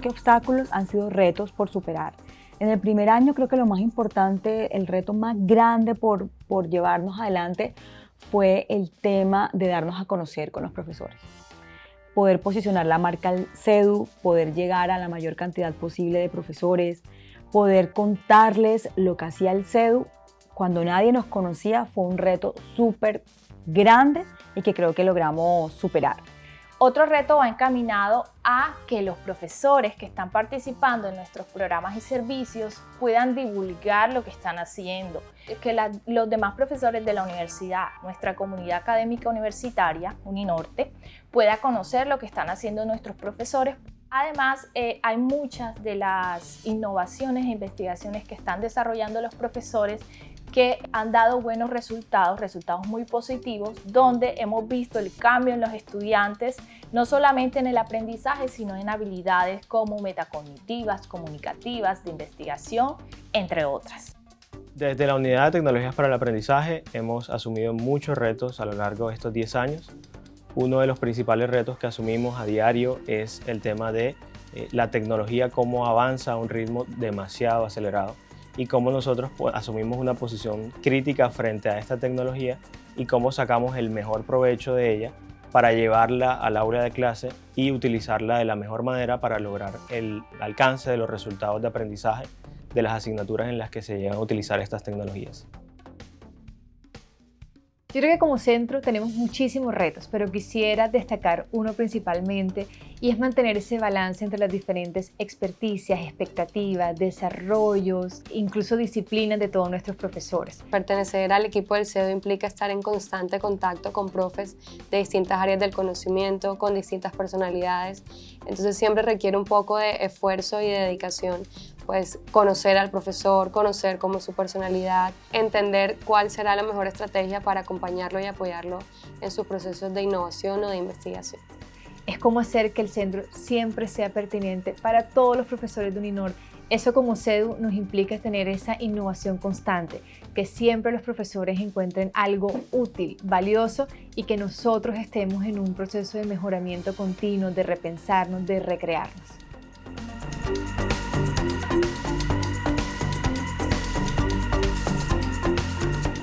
que obstáculos han sido retos por superar. En el primer año creo que lo más importante, el reto más grande por, por llevarnos adelante fue el tema de darnos a conocer con los profesores. Poder posicionar la marca CEDU, poder llegar a la mayor cantidad posible de profesores, poder contarles lo que hacía el CEDU cuando nadie nos conocía fue un reto súper grande y que creo que logramos superar. Otro reto va encaminado a que los profesores que están participando en nuestros programas y servicios puedan divulgar lo que están haciendo, que los demás profesores de la universidad, nuestra comunidad académica universitaria, Uninorte, pueda conocer lo que están haciendo nuestros profesores. Además, eh, hay muchas de las innovaciones e investigaciones que están desarrollando los profesores que han dado buenos resultados, resultados muy positivos, donde hemos visto el cambio en los estudiantes, no solamente en el aprendizaje, sino en habilidades como metacognitivas, comunicativas, de investigación, entre otras. Desde la Unidad de Tecnologías para el Aprendizaje hemos asumido muchos retos a lo largo de estos 10 años. Uno de los principales retos que asumimos a diario es el tema de eh, la tecnología, cómo avanza a un ritmo demasiado acelerado y cómo nosotros pues, asumimos una posición crítica frente a esta tecnología y cómo sacamos el mejor provecho de ella para llevarla al aula de clase y utilizarla de la mejor manera para lograr el alcance de los resultados de aprendizaje de las asignaturas en las que se llegan a utilizar estas tecnologías. Yo creo que como centro tenemos muchísimos retos, pero quisiera destacar uno principalmente y es mantener ese balance entre las diferentes experticias, expectativas, desarrollos, incluso disciplinas de todos nuestros profesores. Pertenecer al equipo del CEDO implica estar en constante contacto con profes de distintas áreas del conocimiento, con distintas personalidades, entonces siempre requiere un poco de esfuerzo y de dedicación pues conocer al profesor, conocer cómo es su personalidad, entender cuál será la mejor estrategia para acompañarlo y apoyarlo en sus procesos de innovación o de investigación. Es como hacer que el centro siempre sea pertinente para todos los profesores de Uninor. Eso como CEDU nos implica tener esa innovación constante, que siempre los profesores encuentren algo útil, valioso y que nosotros estemos en un proceso de mejoramiento continuo, de repensarnos, de recrearnos.